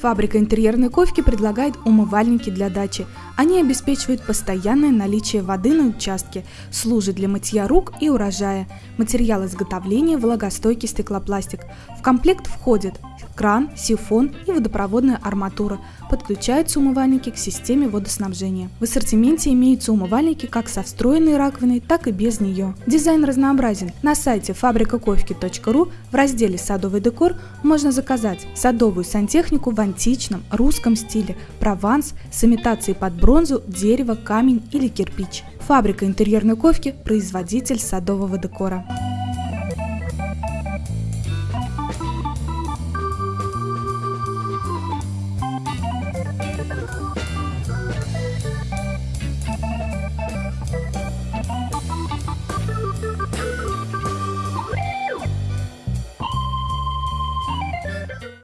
Фабрика интерьерной ковки предлагает умывальники для дачи. Они обеспечивают постоянное наличие воды на участке, служат для мытья рук и урожая. Материал изготовления – влагостойкий стеклопластик. В комплект входят кран, сифон и водопроводная арматура. Подключаются умывальники к системе водоснабжения. В ассортименте имеются умывальники как со встроенной раковиной, так и без нее. Дизайн разнообразен. На сайте фабрикаковки.ру в разделе «Садовый декор» можно заказать садовую сантехнику в античном, русском стиле, прованс с имитацией под бронзу, дерево, камень или кирпич. Фабрика интерьерной ковки – производитель садового декора.